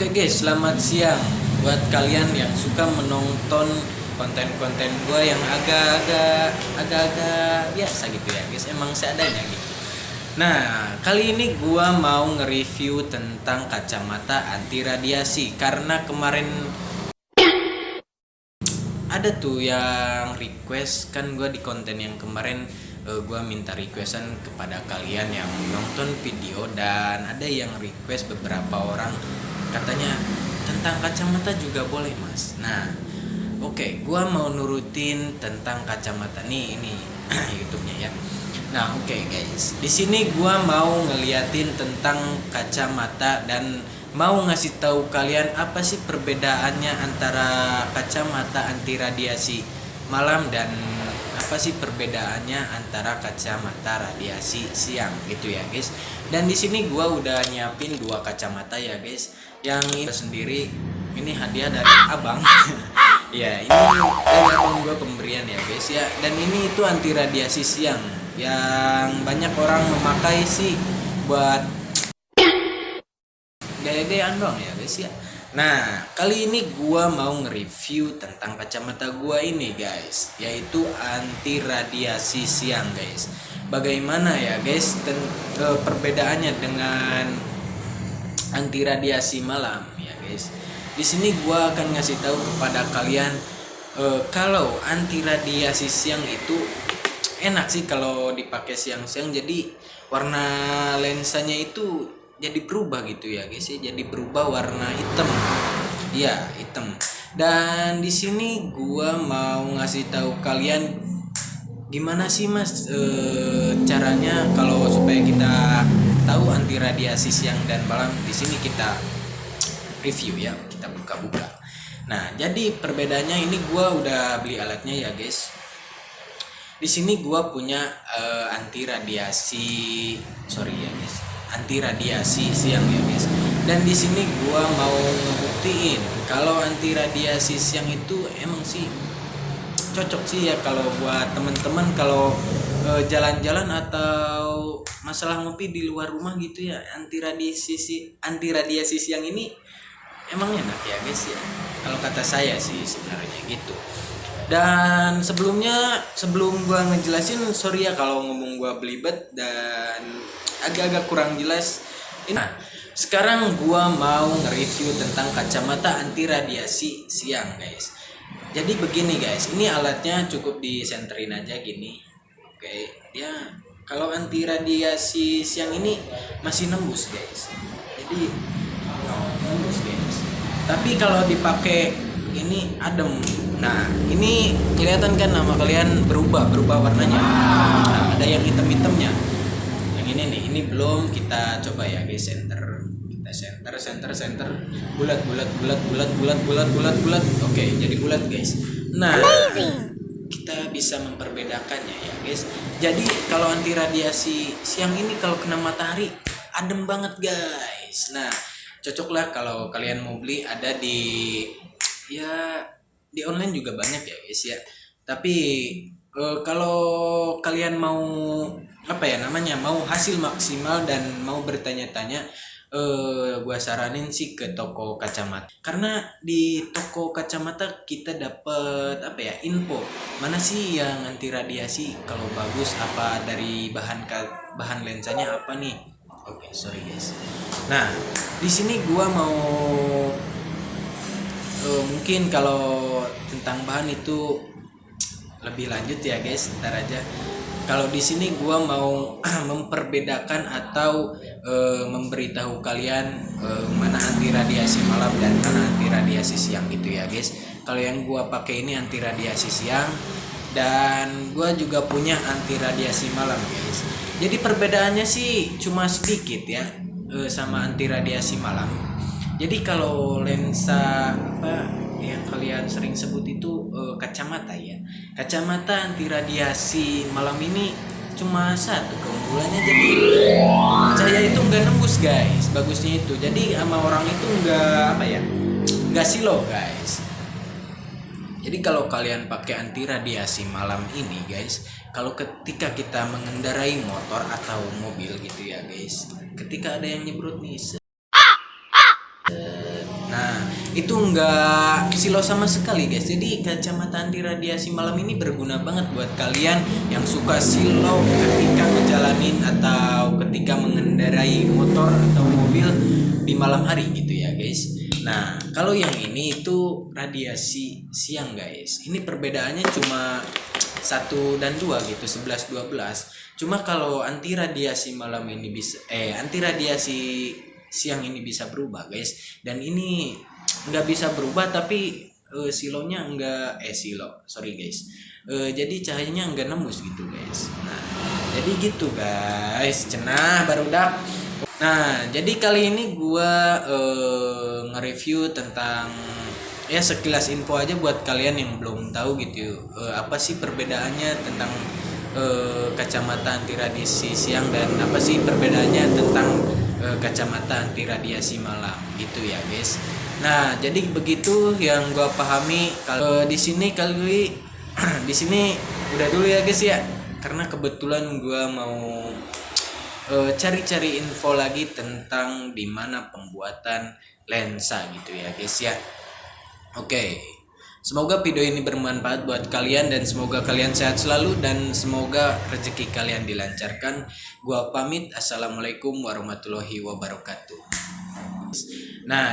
Oke guys, selamat siang buat kalian yang suka menonton konten-konten gue yang agak-agak agak-agak biasa gitu ya guys, emang seadanya gitu. Nah, kali ini gue mau nge-review tentang kacamata anti radiasi karena kemarin ada tuh yang request kan gue di konten yang kemarin uh, gue minta requestan kepada kalian yang nonton video dan ada yang request beberapa orang katanya tentang kacamata juga boleh mas. Nah oke okay, gue mau nurutin tentang kacamata nih ini YouTube-nya ya. Nah oke okay, guys. Di sini gue mau ngeliatin tentang kacamata dan mau ngasih tahu kalian apa sih perbedaannya antara kacamata anti radiasi malam dan apa sih perbedaannya antara kacamata radiasi siang gitu ya guys? Dan di sini gua udah nyiapin dua kacamata ya guys. Yang ini sendiri ini hadiah dari abang. Ya ini dari abang gua pemberian ya guys ya. Dan ini itu anti radiasi siang. Yang banyak orang memakai sih buat gaya-gayaan doang ya guys ya Nah, kali ini gua mau nge-review tentang kacamata gua ini, guys, yaitu anti radiasi siang, guys. Bagaimana ya, guys, uh, perbedaannya dengan anti radiasi malam, ya, guys. Di sini gua akan ngasih tahu kepada kalian uh, kalau anti radiasi siang itu enak sih kalau dipakai siang-siang jadi warna lensanya itu jadi berubah gitu ya guys ya. Jadi berubah warna hitam. Ya hitam. Dan di sini gua mau ngasih tahu kalian gimana sih mas e, caranya kalau supaya kita tahu anti radiasi siang dan malam. Di sini kita review ya kita buka-buka. Nah jadi perbedaannya ini gua udah beli alatnya ya guys. Di sini gua punya e, anti radiasi sorry ya guys anti radiasi siang ya guys. Dan di sini gua mau ngebuktiin kalau anti radiasi siang itu emang sih cocok sih ya kalau buat temen-temen kalau e, jalan-jalan atau masalah ngopi di luar rumah gitu ya. Anti radiasi anti radiasi siang ini emang enak ya guys ya. Kalau kata saya sih sebenarnya gitu. Dan sebelumnya sebelum gua ngejelasin sorry ya kalau ngomong gua belibet dan agak-agak kurang jelas. Nah, sekarang gua mau nge-review tentang kacamata anti radiasi siang, guys. Jadi begini, guys. Ini alatnya cukup disenterin aja gini. Oke, dia kalau anti radiasi siang ini masih nembus, guys. Jadi no, nembus, guys. Tapi kalau dipakai ini adem. Nah, ini kelihatan kan nama kalian berubah, berubah warnanya. Nah, ada yang hitam-hitamnya ini nih ini belum kita coba ya guys center. Kita center center center. Bulat bulat bulat bulat bulat bulat bulat bulat. Oke jadi bulat guys. Nah kita bisa memperbedakannya ya guys. Jadi kalau anti radiasi siang ini kalau kena matahari adem banget guys. Nah cocoklah kalau kalian mau beli ada di ya di online juga banyak ya guys ya. Tapi uh, kalau kalian mau apa ya namanya mau hasil maksimal dan mau bertanya-tanya eh gua saranin sih ke toko kacamata. Karena di toko kacamata kita dapat apa ya info. Mana sih yang anti radiasi? Kalau bagus apa dari bahan bahan lensanya apa nih? Oke okay, sorry guys. Nah di sini gua mau uh, mungkin kalau tentang bahan itu lebih lanjut ya guys. Ntar aja. Kalau di sini gua mau memperbedakan atau e, memberitahu kalian e, mana anti radiasi malam dan mana anti radiasi siang gitu ya guys. Kalau yang gua pakai ini anti radiasi siang dan gua juga punya anti radiasi malam guys. Jadi perbedaannya sih cuma sedikit ya e, sama anti radiasi malam. Jadi kalau lensa apa yang kalian sering sebut itu uh, kacamata ya. Kacamata anti radiasi malam ini cuma satu keunggulannya jadi cahaya itu nggak nembus guys. Bagusnya itu. Jadi sama orang itu nggak apa ya nggak silo guys. Jadi kalau kalian pakai anti radiasi malam ini guys kalau ketika kita mengendarai motor atau mobil gitu ya guys ketika ada yang nyebrut nih itu enggak silau sama sekali guys. Jadi kacamata anti radiasi malam ini berguna banget buat kalian yang suka silau ketika ngejalanin atau ketika mengendarai motor atau mobil di malam hari gitu ya guys. Nah kalau yang ini itu radiasi siang guys. Ini perbedaannya cuma satu dan dua gitu 11 12 cuma kalau anti radiasi malam ini bisa eh anti radiasi siang ini bisa berubah guys. Dan ini nggak bisa berubah tapi uh, silonya enggak eh silo sorry guys. Uh, jadi cahayanya enggak nembus gitu guys. Nah jadi gitu guys. Cenah baru dak nah jadi kali ini gua uh, nge-review tentang ya sekilas info aja buat kalian yang belum tahu gitu uh, apa sih perbedaannya tentang uh, kacamata anti radiasi siang dan apa sih perbedaannya tentang kacamata anti radiasi malam gitu ya guys nah jadi begitu yang gua pahami kalau uh, di sini kali di sini udah dulu ya guys ya karena kebetulan gua mau cari-cari uh, info lagi tentang di mana pembuatan lensa gitu ya guys ya Oke, semoga video ini bermanfaat buat kalian dan semoga kalian sehat selalu dan semoga rezeki kalian dilancarkan. Gua pamit, assalamualaikum warahmatullahi wabarakatuh. Nah.